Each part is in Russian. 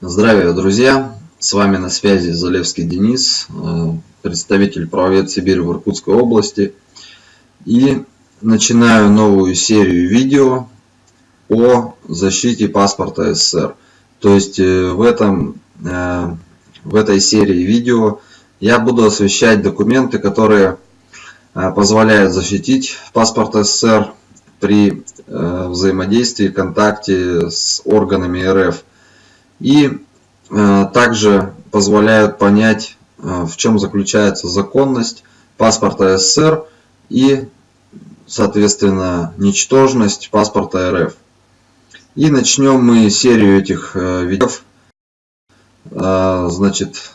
Здравия, друзья! С вами на связи Залевский Денис, э, представитель правовед Сибири в Иркутской области. И начинаю новую серию видео о защите паспорта СССР. То есть э, в, этом, э, в этой серии видео я буду освещать документы, которые позволяют защитить паспорт СССР при взаимодействии, контакте с органами РФ и э, также позволяют понять, э, в чем заключается законность паспорта СССР и, соответственно, ничтожность паспорта РФ. И начнем мы серию этих э, видео, значит,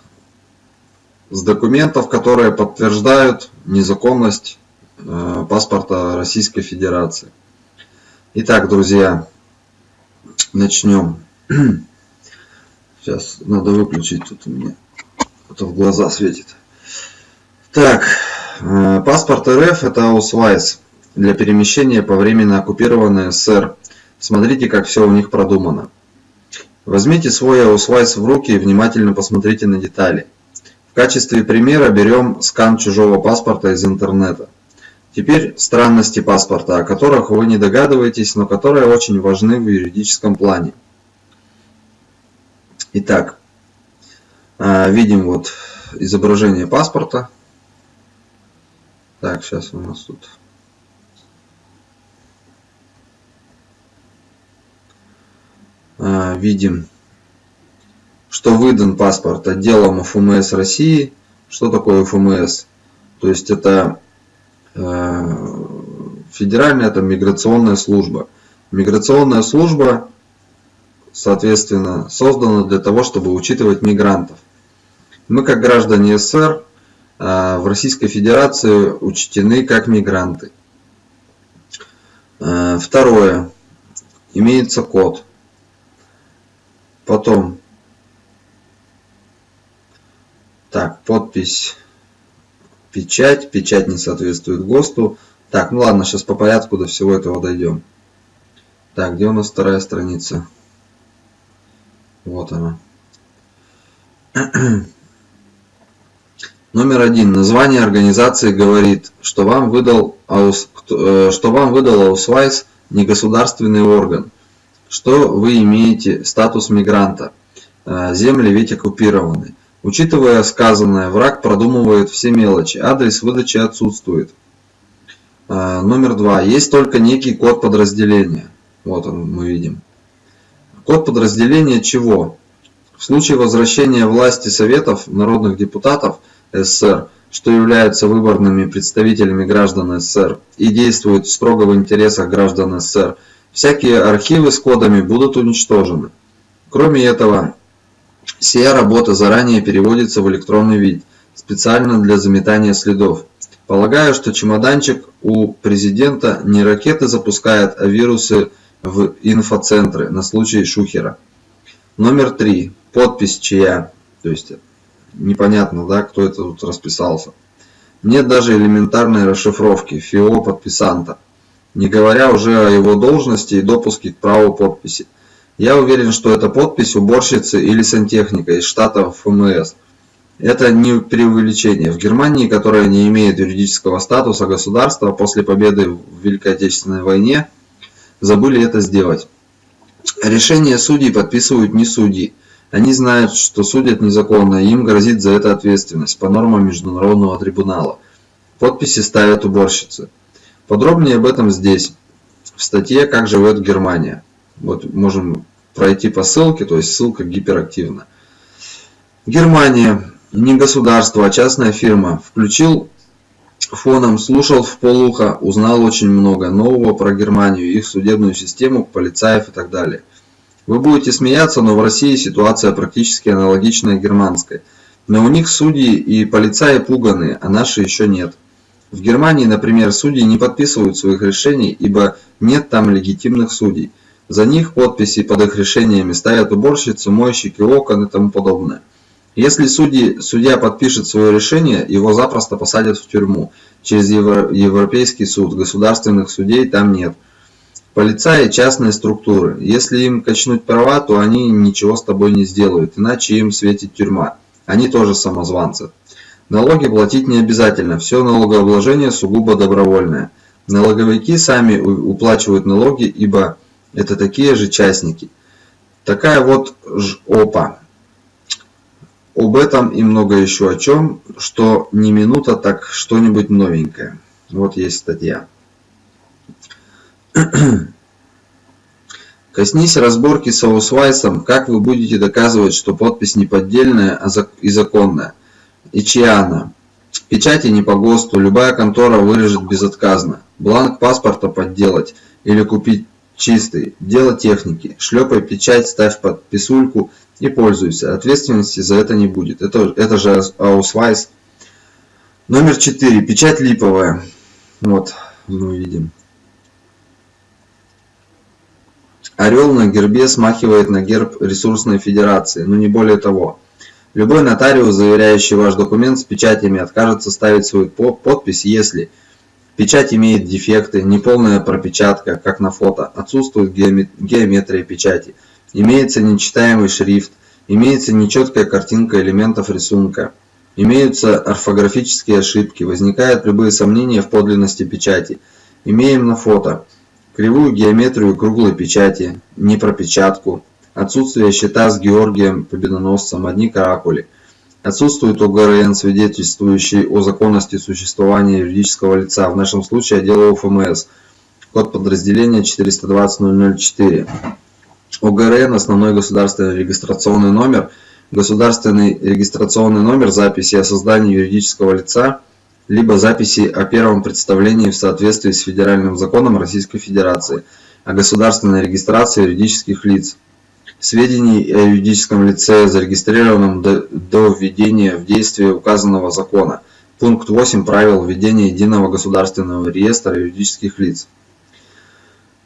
с документов, которые подтверждают незаконность паспорта Российской Федерации. Итак, друзья, начнем. Сейчас надо выключить тут у меня. А то в глаза светит. Так, э, паспорт РФ это аусвайс для перемещения по временно оккупированной СССР. Смотрите, как все у них продумано. Возьмите свой аусвайс в руки и внимательно посмотрите на детали. В качестве примера берем скан чужого паспорта из интернета. Теперь странности паспорта, о которых вы не догадываетесь, но которые очень важны в юридическом плане. Итак, а, видим вот изображение паспорта. Так, сейчас у нас тут а, видим, что выдан паспорт отделом ФМС России. Что такое ФМС? То есть это а, федеральная это миграционная служба. Миграционная служба соответственно, создано для того, чтобы учитывать мигрантов. Мы, как граждане СССР, а, в Российской Федерации учтены как мигранты. А, второе. Имеется код. Потом. Так, подпись. Печать. Печать не соответствует ГОСТу. Так, ну ладно, сейчас по порядку до всего этого дойдем. Так, где у нас вторая страница? Вот она. Номер один. Название организации говорит, что вам выдал, э, что вам выдал Аусвайс негосударственный орган, что вы имеете статус мигранта. Э, земли ведь оккупированы. Учитывая сказанное, враг продумывает все мелочи. Адрес выдачи отсутствует. Э, номер два. Есть только некий код подразделения. Вот он, мы видим. Код подразделения чего? В случае возвращения власти Советов народных депутатов СССР, что являются выборными представителями граждан СССР и действуют строго в интересах граждан СССР, всякие архивы с кодами будут уничтожены. Кроме этого, сия работа заранее переводится в электронный вид, специально для заметания следов. Полагаю, что чемоданчик у президента не ракеты запускает, а вирусы в инфоцентры на случай Шухера. Номер три. Подпись чья. То есть непонятно, да, кто это тут расписался. Нет даже элементарной расшифровки ФИО подписанта, не говоря уже о его должности и допуске к праву подписи. Я уверен, что это подпись уборщицы или сантехника из штата ФМС. Это не преувеличение. В Германии, которая не имеет юридического статуса государства после победы в Великой Отечественной войне, забыли это сделать. Решения судей подписывают не судьи. Они знают, что судят незаконно, и им грозит за это ответственность по нормам Международного трибунала. Подписи ставят уборщицы. Подробнее об этом здесь, в статье «Как живет Германия». Вот можем пройти по ссылке, то есть ссылка гиперактивна. Германия, не государство, а частная фирма, включил фоном слушал вполуха, узнал очень много нового про Германию, их судебную систему, полицаев и так далее. Вы будете смеяться, но в России ситуация практически аналогичная германской. Но у них судьи и полицаи пуганые, а наши еще нет. В Германии, например, судьи не подписывают своих решений, ибо нет там легитимных судей. За них подписи под их решениями ставят уборщицы, мойщики окон и тому подобное. Если судьи, судья подпишет свое решение, его запросто посадят в тюрьму. Через Европейский суд. Государственных судей там нет. полицаи частные структуры. Если им качнуть права то они ничего с тобой не сделают иначе им светит тюрьма. Они тоже самозванцы. Налоги платить не обязательно все налогообложение сугубо добровольное. Налоговики сами уплачивают налоги ибо это такие же частники. Такая вот ж опа об этом и много еще о чем что не минута так что-нибудь новенькое вот есть статья Коснись разборки с аусвайсом, как вы будете доказывать, что подпись не поддельная а и законная? И чья она? Печати не по ГОСТу, любая контора вырежет безотказно. Бланк паспорта подделать или купить чистый. Дело техники. Шлепай печать, ставь под писульку и пользуйся. Ответственности за это не будет. Это, это же аусвайс. Номер 4. Печать липовая. Вот, мы видим. Орел на гербе смахивает на герб Русской Федерации, но не более того. Любой нотариус, заверяющий ваш документ с печатями, откажется ставить свою подпись, если печать имеет дефекты, неполная пропечатка, как на фото, отсутствует геометрия печати, имеется нечитаемый шрифт, имеется нечеткая картинка элементов рисунка, имеются орфографические ошибки, возникают любые сомнения в подлинности печати. Имеем на фото кривую геометрию круглой печати, непропечатку, отсутствие щита с Георгием Победоносцем, одни каракули. Отсутствует ОГРН, свидетельствующий о законности существования юридического лица, в нашем случае отдела УФМС, код подразделения 420004. ОГРН – основной государственный регистрационный номер, государственный регистрационный номер записи о создании юридического лица – либо записи о первом представлении в соответствии с Федеральным законом Российской Федерации о государственной регистрации юридических лиц, сведений о юридическом лице, зарегистрированном до, введения в действие указанного закона, пункт 8 правил введения единого государственного реестра юридических лиц.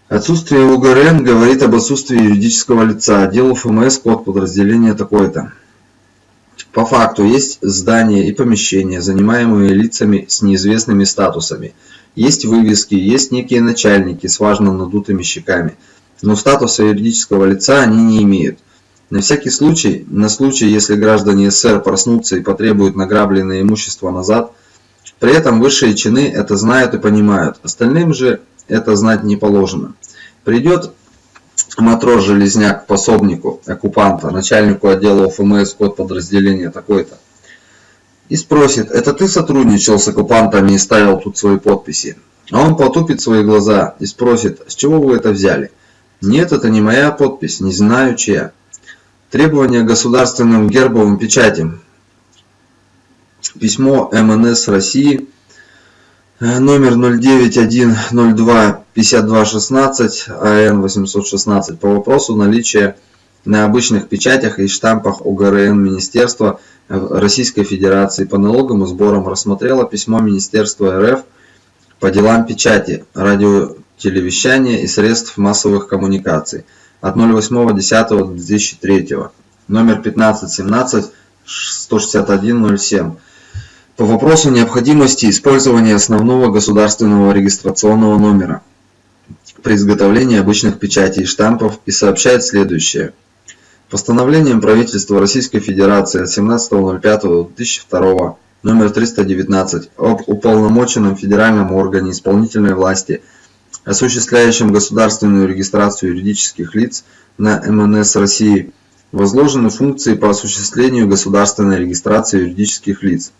Отсутствие УГРН говорит об отсутствии юридического лица. Отдел ФМС, код подразделения такой-то. По факту есть здания и помещения, занимаемые лицами с неизвестными статусами. Есть вывески, есть некие начальники с важно надутыми щеками. Но статуса юридического лица они не имеют. На всякий случай, на случай, если граждане СССР проснутся и потребуют награбленное имущество назад, при этом высшие чины это знают и понимают, остальным же это знать не положено. Придет матрос-железняк пособнику оккупанта, начальнику отдела ФМС, код подразделения такой-то, и спросит, это ты сотрудничал с оккупантами и ставил тут свои подписи? А он потупит свои глаза и спросит, с чего вы это взяли? Нет, это не моя подпись, не знаю чья. Требования государственным гербовым печатям. Письмо МНС России Э, номер 091025216 АН 816 по вопросу наличия на обычных печатях и штампах ОГРН Министерства Российской Федерации по налогам и сборам рассмотрело письмо Министерства РФ по делам печати, радиотелевещания и средств массовых коммуникаций от 08.10.2003 номер 1517 16107 по вопросу необходимости использования основного государственного регистрационного номера при изготовлении обычных печатей и штампов и сообщает следующее. Постановлением правительства Российской Федерации от 17.05.2002 номер 319 об уполномоченном федеральном органе исполнительной власти, осуществляющем государственную регистрацию юридических лиц на МНС России, возложены функции по осуществлению государственной регистрации юридических лиц.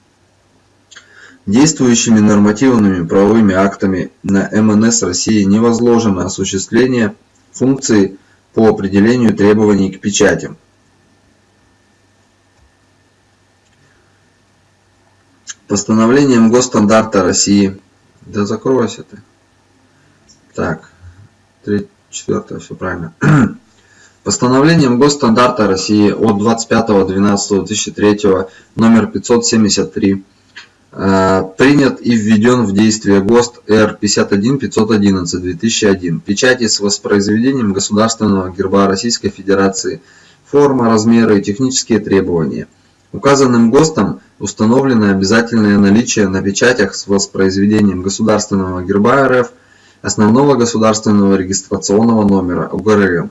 Действующими нормативными правовыми актами на МНС России не возложено осуществление функций по определению требований к печатям. Постановлением Госстандарта России. Да закройся ты. Так, 3, 4, все правильно. Постановлением Госстандарта России от 25.12.2003 номер 573 Э, принят и введен в действие ГОСТ Р-51-511-2001. Печати с воспроизведением государственного герба Российской Федерации. Форма, размеры и технические требования. Указанным ГОСТом установлено обязательное наличие на печатях с воспроизведением государственного герба РФ основного государственного регистрационного номера УГРН.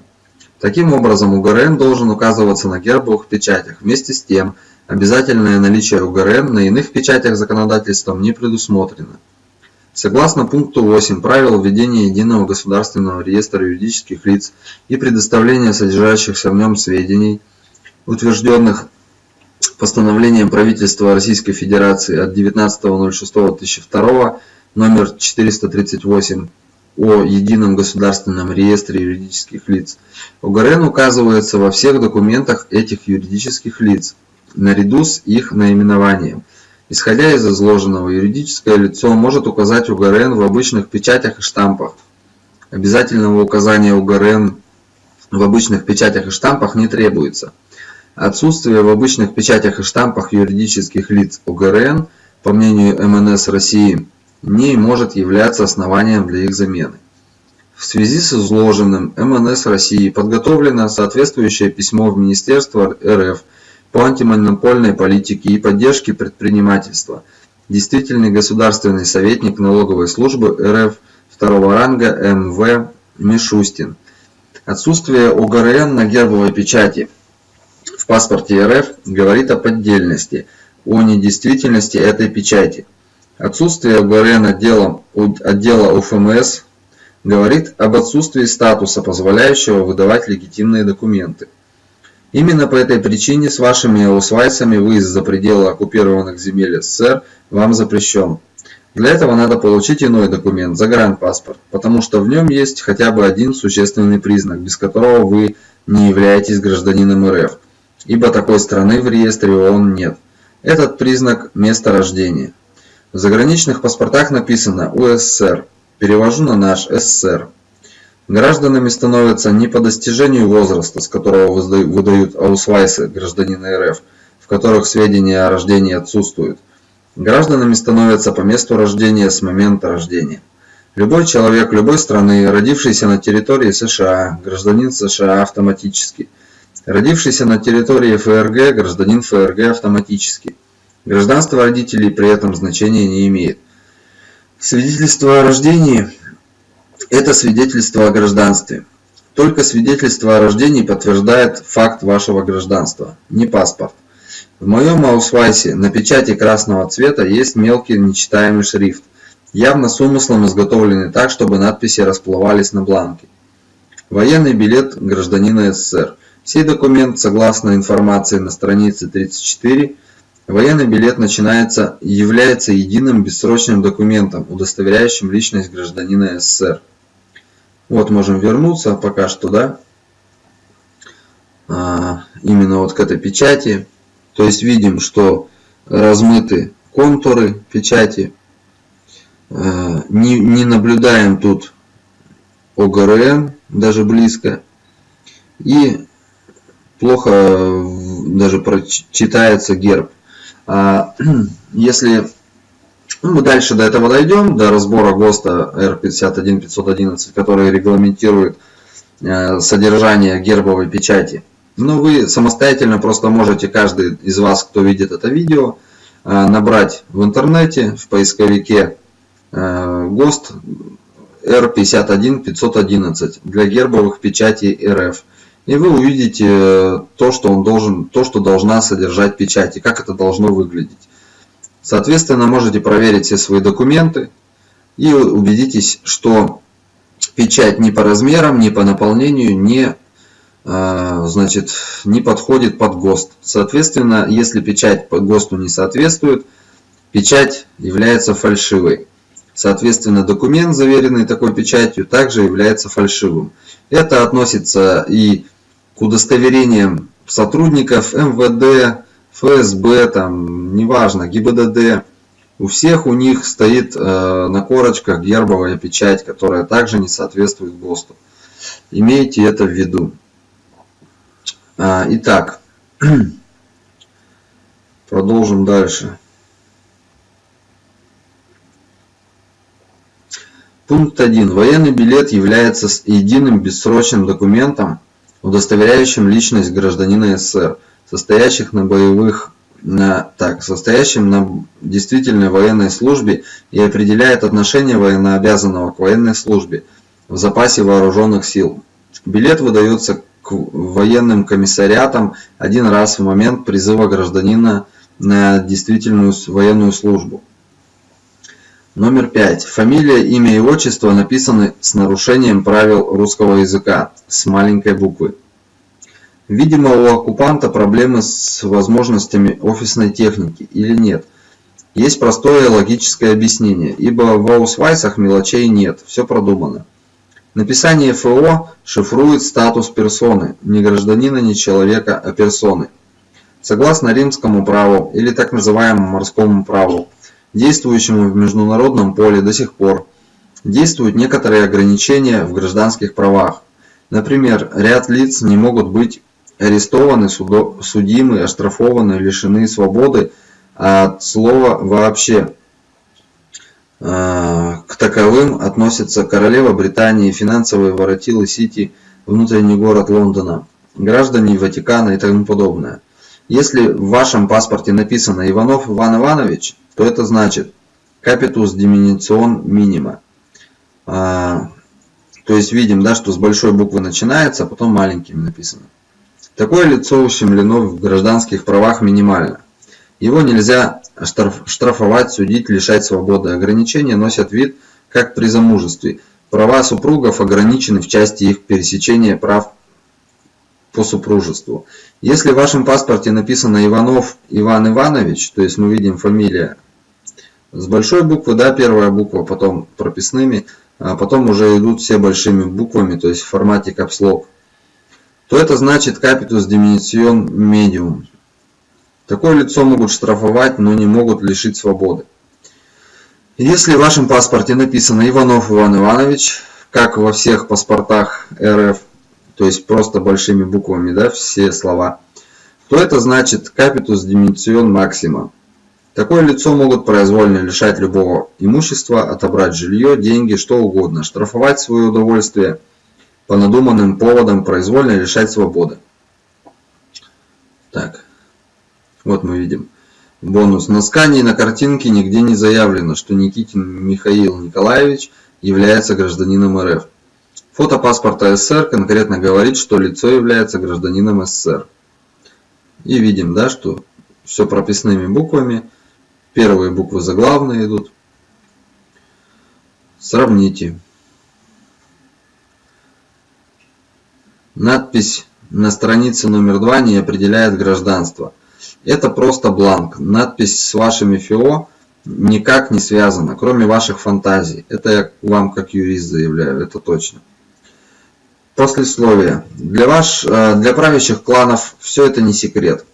Таким образом, УГРН должен указываться на гербовых печатях. Вместе с тем, обязательное наличие УГРН на иных печатях законодательством не предусмотрено. Согласно пункту 8 правил введения единого государственного реестра юридических лиц и предоставления содержащихся в нем сведений, утвержденных постановлением правительства Российской Федерации от 19.06.2002 номер 438 о едином государственном реестре юридических лиц, ОГРН указывается во всех документах этих юридических лиц, наряду с их наименованием. Исходя из изложенного, юридическое лицо может указать ОГРН в обычных печатях и штампах. Обязательного указания ОГРН в обычных печатях и штампах не требуется. Отсутствие в обычных печатях и штампах юридических лиц ОГРН, по мнению МНС России, не может являться основанием для их замены. В связи с изложенным МНС России подготовлено соответствующее письмо в Министерство РФ по антимонопольной политике и поддержке предпринимательства. Действительный государственный советник налоговой службы РФ второго ранга МВ Мишустин. Отсутствие ОГРН на гербовой печати в паспорте РФ говорит о поддельности, о недействительности этой печати. Отсутствие ОГРН отдела, отдела УФМС говорит об отсутствии статуса, позволяющего выдавать легитимные документы. Именно по этой причине с вашими аусвайсами выезд за пределы оккупированных земель СССР вам запрещен. Для этого надо получить иной документ, загранпаспорт, потому что в нем есть хотя бы один существенный признак, без которого вы не являетесь гражданином РФ, ибо такой страны в реестре ООН нет. Этот признак – место рождения. В заграничных паспортах написано УССР. Перевожу на наш СССР. Гражданами становятся не по достижению возраста, с которого выдают аусвайсы гражданина РФ, в которых сведения о рождении отсутствуют. Гражданами становятся по месту рождения с момента рождения. Любой человек любой страны, родившийся на территории США, гражданин США автоматически. Родившийся на территории ФРГ, гражданин ФРГ автоматически. Гражданство родителей при этом значения не имеет. Свидетельство о рождении – это свидетельство о гражданстве. Только свидетельство о рождении подтверждает факт вашего гражданства, не паспорт. В моем аусвайсе на печати красного цвета есть мелкий нечитаемый шрифт, явно с умыслом изготовленный так, чтобы надписи расплывались на бланке. Военный билет гражданина СССР. Сей документ, согласно информации на странице 34, Военный билет начинается является единым бессрочным документом, удостоверяющим личность гражданина СССР. Вот можем вернуться пока что, да, а, именно вот к этой печати. То есть видим, что размыты контуры печати. А, не, не наблюдаем тут ОГРН, даже близко. И плохо даже прочитается герб. А, если ну, мы дальше до этого дойдем, до разбора ГОСТа R51511, который регламентирует э, содержание гербовой печати. Но вы самостоятельно просто можете, каждый из вас, кто видит это видео, э, набрать в интернете, в поисковике э, ГОСТ R51511 для гербовых печатей РФ и вы увидите э, то, что он должен, то, что должна содержать печать и как это должно выглядеть. Соответственно, можете проверить все свои документы и убедитесь, что печать ни по размерам, ни по наполнению не, э, значит, не подходит под ГОСТ. Соответственно, если печать по ГОСТу не соответствует, печать является фальшивой. Соответственно, документ, заверенный такой печатью, также является фальшивым. Это относится и к удостоверениям сотрудников МВД, ФСБ, там, неважно, ГИБДД. У всех у них стоит э, на корочках гербовая печать, которая также не соответствует ГОСТу. Имейте это в виду. А, итак, продолжим дальше. Пункт 1. Военный билет является единым бессрочным документом, удостоверяющим личность гражданина СССР, состоящих на боевых на, так, состоящим на действительной военной службе и определяет отношение военнообязанного к военной службе в запасе вооруженных сил. Билет выдается к военным комиссариатам один раз в момент призыва гражданина на действительную военную службу. Номер пять. Фамилия, имя и отчество написаны с нарушением правил русского языка с маленькой буквы. Видимо, у оккупанта проблемы с возможностями офисной техники или нет. Есть простое логическое объяснение, ибо в аусвайсах мелочей нет, все продумано. Написание ФО шифрует статус персоны, не гражданина, не человека, а персоны. Согласно римскому праву или так называемому морскому праву, действующему в международном поле до сих пор, действуют некоторые ограничения в гражданских правах. Например, ряд лиц не могут быть арестованы, судимы, оштрафованы, лишены свободы от слова «вообще». А, к таковым относятся королева Британии, финансовые воротилы Сити, внутренний город Лондона, граждане Ватикана и тому подобное. Если в вашем паспорте написано Иванов Иван Иванович, то это значит капитус диминицион минима. То есть видим, да, что с большой буквы начинается, а потом маленькими написано. Такое лицо ущемлено в гражданских правах минимально. Его нельзя штрафовать, судить, лишать свободы. Ограничения носят вид, как при замужестве. Права супругов ограничены в части их пересечения прав по супружеству. Если в вашем паспорте написано Иванов Иван Иванович, то есть мы видим фамилия с большой буквы, да, первая буква, потом прописными, а потом уже идут все большими буквами, то есть в формате капслог то это значит capitus diminution medium. Такое лицо могут штрафовать, но не могут лишить свободы. Если в вашем паспорте написано Иванов Иван Иванович, как во всех паспортах РФ, то есть просто большими буквами, да, все слова, то это значит capitus diminution maxima. Такое лицо могут произвольно лишать любого имущества, отобрать жилье, деньги, что угодно, штрафовать свое удовольствие – по надуманным поводам произвольно лишать свободы. Так, вот мы видим. Бонус. На скане и на картинке нигде не заявлено, что Никитин Михаил Николаевич является гражданином РФ. Фото паспорта СССР конкретно говорит, что лицо является гражданином СССР. И видим, да, что все прописными буквами. Первые буквы заглавные идут. Сравните. Надпись на странице номер 2 не определяет гражданство. Это просто бланк. Надпись с вашими ФИО никак не связана, кроме ваших фантазий. Это я вам как юрист заявляю, это точно. Послесловие. Для, ваш, э, для правящих кланов все это не секрет.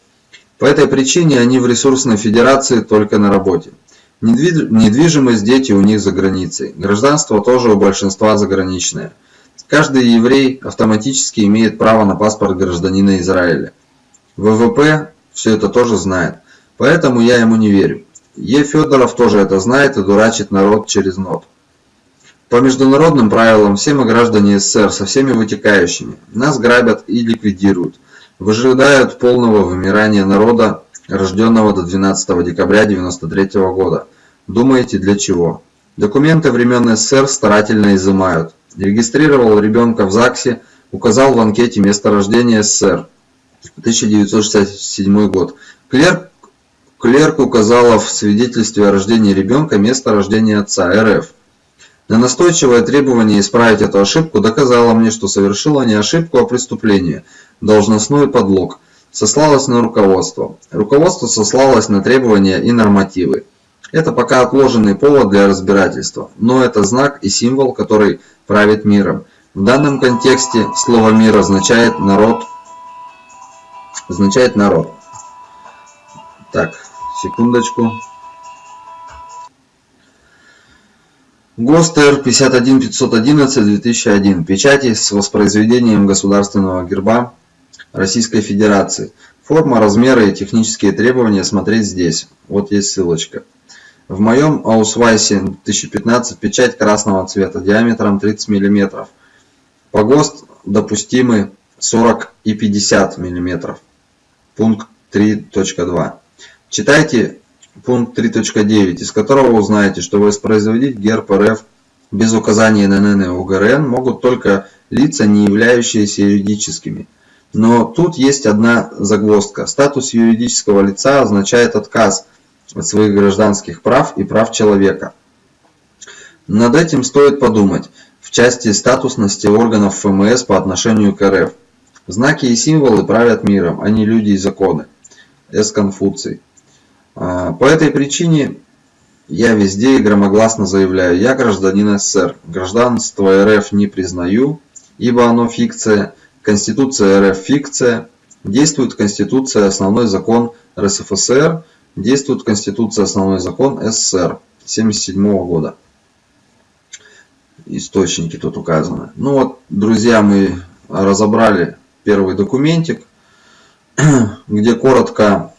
По этой причине они в ресурсной федерации только на работе. Недвижимость дети у них за границей. Гражданство тоже у большинства заграничное. Каждый еврей автоматически имеет право на паспорт гражданина Израиля. ВВП все это тоже знает, поэтому я ему не верю. Е. Федоров тоже это знает и дурачит народ через нот. По международным правилам все мы граждане СССР со всеми вытекающими. Нас грабят и ликвидируют. Выжидают полного вымирания народа, рожденного до 12 декабря 1993 года. Думаете, для чего? Документы времен СССР старательно изымают регистрировал ребенка в ЗАГСе, указал в анкете место рождения СССР, 1967 год. Клерк, клерк указала в свидетельстве о рождении ребенка место рождения отца РФ. На настойчивое требование исправить эту ошибку доказала мне, что совершила не ошибку, а преступление, должностной подлог. Сослалась на руководство. Руководство сослалось на требования и нормативы. Это пока отложенный повод для разбирательства, но это знак и символ, который правит миром. В данном контексте слово «мир» означает «народ». Означает «народ». Так, секундочку. ГОСТ 51511 2001. Печати с воспроизведением государственного герба Российской Федерации. Форма, размеры и технические требования смотреть здесь. Вот есть ссылочка. В моем Аусвайсе 2015 печать красного цвета диаметром 30 мм. По ГОСТ допустимы 40 и 50 мм. Пункт 3.2. Читайте пункт 3.9, из которого узнаете, что воспроизводить герб РФ без указания ННН и УГРН могут только лица, не являющиеся юридическими. Но тут есть одна загвоздка. Статус юридического лица означает отказ от своих гражданских прав и прав человека. Над этим стоит подумать в части статусности органов ФМС по отношению к РФ. Знаки и символы правят миром, а не люди и законы. С. Конфуций. А, по этой причине я везде и громогласно заявляю, я гражданин СССР, гражданство РФ не признаю, ибо оно фикция, Конституция РФ фикция, действует Конституция основной закон РСФСР, действует Конституция основной закон СССР 1977 года. Источники тут указаны. Ну вот, друзья, мы разобрали первый документик, где коротко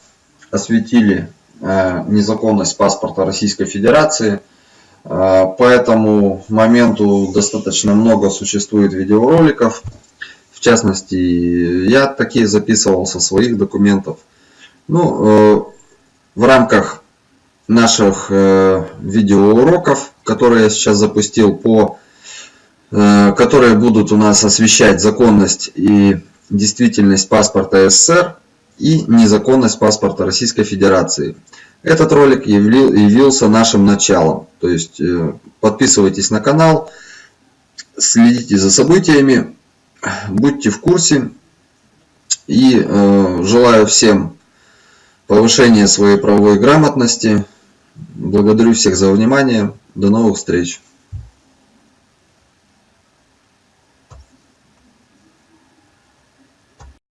осветили незаконность паспорта Российской Федерации. Э, по этому моменту достаточно много существует видеороликов. В частности, я такие записывал со своих документов. Ну, э, в рамках наших видеоуроков, которые я сейчас запустил, по, которые будут у нас освещать законность и действительность паспорта СССР и незаконность паспорта Российской Федерации. Этот ролик явился нашим началом. То есть э, подписывайтесь на канал, следите за событиями, будьте в курсе. И э, желаю всем повышения своей правовой грамотности. Благодарю всех за внимание. До новых встреч.